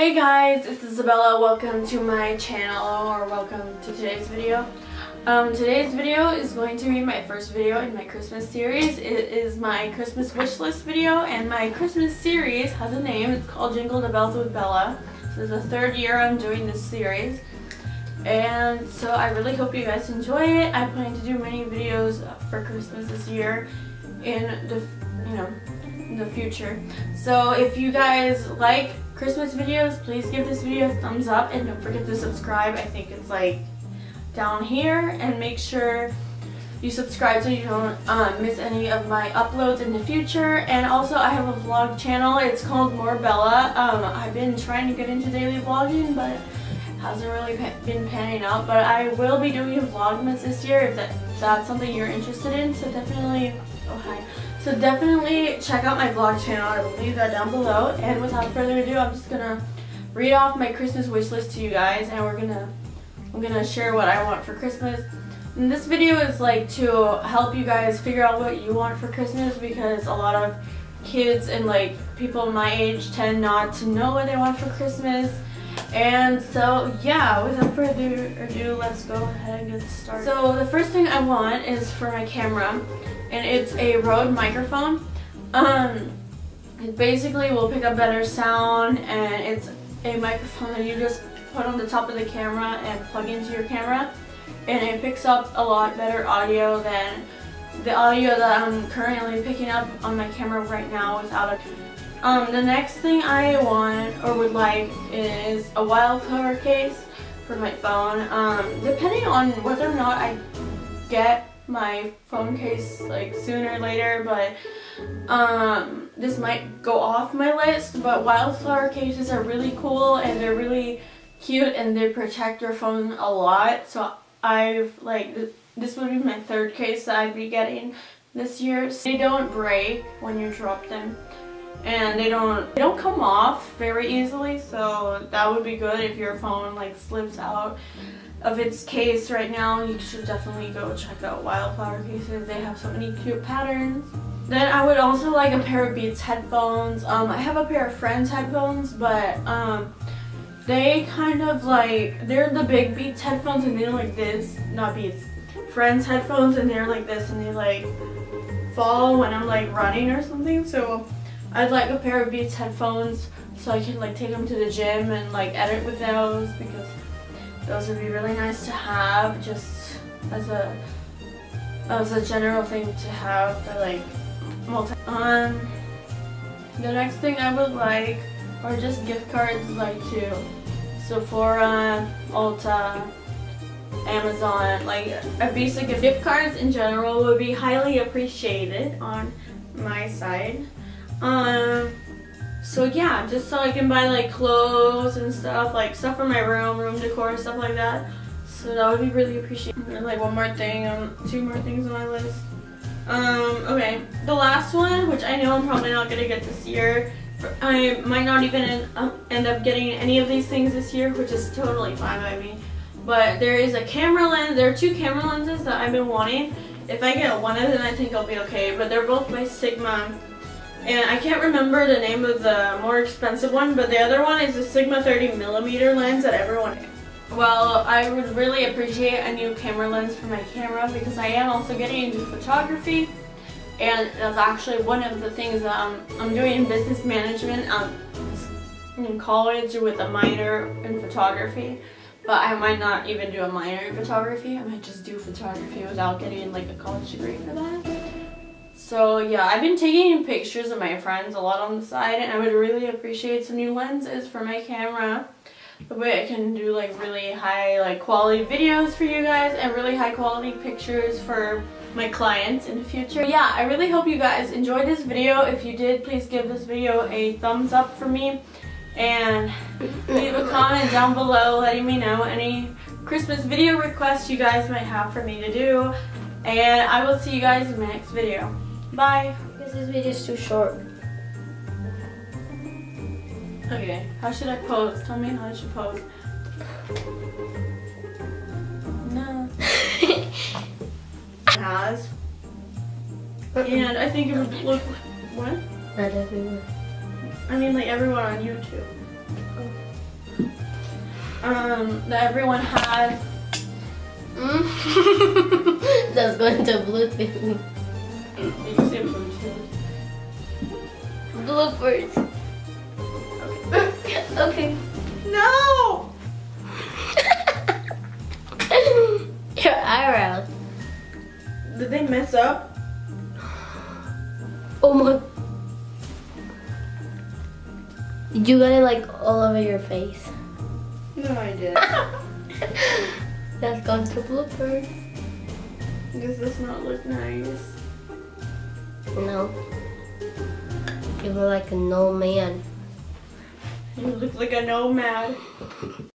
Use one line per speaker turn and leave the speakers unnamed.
Hey guys, it's Isabella. Welcome to my channel or welcome to today's video. Um, today's video is going to be my first video in my Christmas series. It is my Christmas wish list video and my Christmas series has a name. It's called Jingle the Bells with Bella. This is the third year I'm doing this series. And so I really hope you guys enjoy it. I plan to do many videos for Christmas this year in the, you know, the future. So if you guys like Christmas videos, please give this video a thumbs up and don't forget to subscribe. I think it's like down here and make sure you subscribe so you don't um, miss any of my uploads in the future. And also I have a vlog channel. It's called More Bella. Um, I've been trying to get into daily vlogging but hasn't really been panning out. But I will be doing vlogmas this year if that, that's something you're interested in. So definitely, oh hi. So definitely check out my vlog channel. I will leave that down below. And without further ado, I'm just gonna read off my Christmas wish list to you guys and we're gonna I'm gonna share what I want for Christmas. And this video is like to help you guys figure out what you want for Christmas because a lot of kids and like people my age tend not to know what they want for Christmas. And so yeah, without further ado, let's go ahead and get started. So the first thing I want is for my camera and it's a Rode microphone. Um, it basically will pick up better sound and it's a microphone that you just put on the top of the camera and plug into your camera and it picks up a lot better audio than the audio that I'm currently picking up on my camera right now without a um, the next thing I want or would like is a wildflower case for my phone. Um, depending on whether or not I get my phone case like sooner or later but um, this might go off my list but wildflower cases are really cool and they're really cute and they protect your phone a lot. So I've like th this would be my third case that I'd be getting this year. So they don't break when you drop them and they don't they don't come off very easily so that would be good if your phone like slips out of its case right now, you should definitely go check out Wildflower Cases. They have so many cute patterns. Then I would also like a pair of Beats headphones. Um, I have a pair of Frends headphones, but um, they kind of like, they're the big Beats headphones and they're like this, not Beats, Frends headphones and they're like this and they like fall when I'm like running or something. So I'd like a pair of Beats headphones so I can like take them to the gym and like edit with those because those would be really nice to have just as a as a general thing to have for like multi um the next thing I would like are just gift cards like to Sephora, Ulta, Amazon, like a basic gift cards in general would be highly appreciated on my side. Um so yeah, just so I can buy like clothes and stuff, like stuff for my room, room decor, stuff like that. So that would be really appreciated. Like one more thing, um, two more things on my list. Um, okay, the last one, which I know I'm probably not gonna get this year. I might not even end, uh, end up getting any of these things this year, which is totally fine by me. But there is a camera lens, there are two camera lenses that I've been wanting. If I get one of them, I think I'll be okay. But they're both by Sigma and I can't remember the name of the more expensive one, but the other one is the Sigma 30 millimeter lens that everyone well, I would really appreciate a new camera lens for my camera because I am also getting into photography. And that's actually one of the things that I'm, I'm doing in business management. Um, in college with a minor in photography but I might not even do a minor in photography. I might just do photography without getting like a college degree for that so yeah, I've been taking pictures of my friends a lot on the side and I would really appreciate some new lenses for my camera. The way I can do like really high like quality videos for you guys and really high quality pictures for my clients in the future. Yeah, I really hope you guys enjoyed this video. If you did, please give this video a thumbs up for me and leave a comment down below letting me know any Christmas video requests you guys might have for me to do. And I will see you guys in my next video. Bye.
Because this video is too short.
Okay, how should I pose? Tell me how I should pose. No. has. And I think it would look what?
Not everyone.
I mean like everyone on YouTube.
Oh.
um, that everyone has.
Mm. That's going to Bluetooth.
You say.
Bloopers. okay.
No!
Your eyebrows.
Did they mess up?
Oh my. You got it like all over your face.
No, I did.
That's going to bloopers.
this does not look nice.
No. You look like an old man.
You look like a nomad.